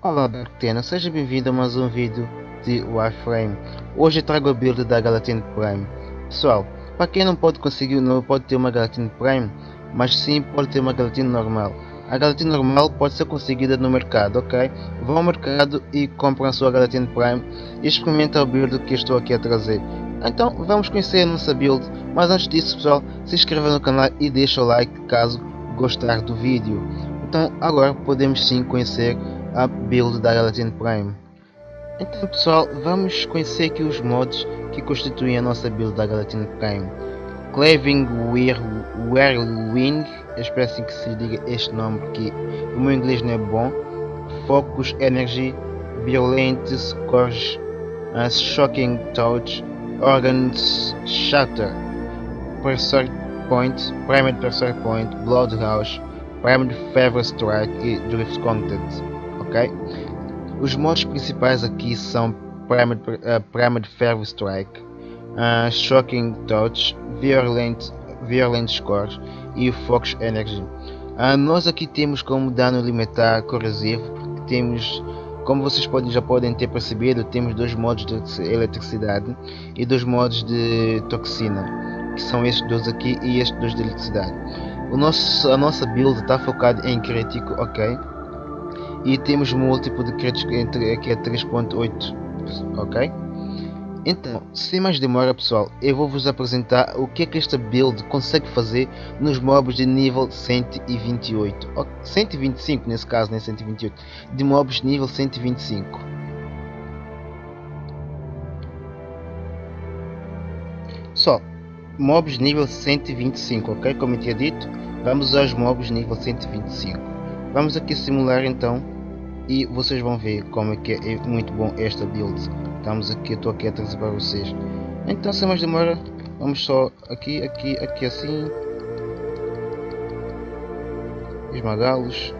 Olá Darktena, seja bem-vindo a mais um vídeo de Warframe. Hoje trago a build da Galatine Prime. Pessoal, para quem não pode conseguir, não pode ter uma Galatine Prime, mas sim pode ter uma Galatine normal. A Galatine normal pode ser conseguida no mercado, ok? Vão ao mercado e compram a sua Galatine Prime e experimentem a build que estou aqui a trazer. Então vamos conhecer a nossa build, mas antes disso pessoal, se inscreva no canal e deixa o like caso gostar do vídeo. Então agora podemos sim conhecer a build da Galatine Prime. Então pessoal, vamos conhecer aqui os mods que constituem a nossa build da Galatine Prime. Claving Whirlwind, espero assim que se diga este nome porque o meu inglês não é bom. Focus Energy, Violent Scourge, uh, Shocking Touch, Organs Shatter, Pressure Point, Primed Pressure Point, Bloodhouse, Primed Fever Strike e Drift Content ok? Os modos principais aqui são Primed, uh, Primed Ferro Strike, uh, Shocking Touch, Violent, Violent Scores e Focus Energy. Uh, nós aqui temos como dano limitar corrosivo, temos como vocês podem, já podem ter percebido, temos dois modos de eletricidade e dois modos de toxina, que são estes dois aqui e estes dois de eletricidade. O nosso, a nossa build está focada em crítico, ok? E temos múltiplo de créditos aqui a 3.8 ok? Então sem mais demora pessoal eu vou vos apresentar o que é que esta build consegue fazer nos mobs de nível 128 125 nesse caso nem 128 de mobs nível 125 só mobs nível 125 ok? Como eu tinha dito vamos aos mobs nível 125 Vamos aqui simular então e vocês vão ver como é que é muito bom esta build. Estamos aqui, estou aqui a trazer para vocês. Então sem mais demora, vamos só aqui, aqui, aqui assim. Esmagá-los.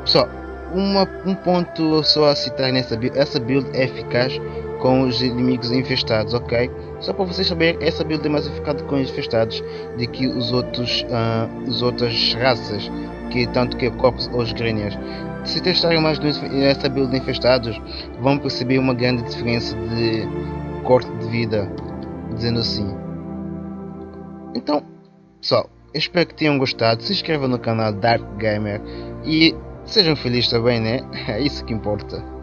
Pessoal, uma, um ponto só a citar nessa build, essa build é eficaz com os inimigos infestados, ok? Só para vocês saberem, essa build é mais eficaz com os infestados do que os outros, uh, as outras raças que tanto que Corpus ou os Greniers. Se testarem mais essa build infestados, vão perceber uma grande diferença de corte de vida, dizendo assim. Então, pessoal, espero que tenham gostado. Se inscrevam no canal Dark Gamer e sejam felizes também, né? É isso que importa.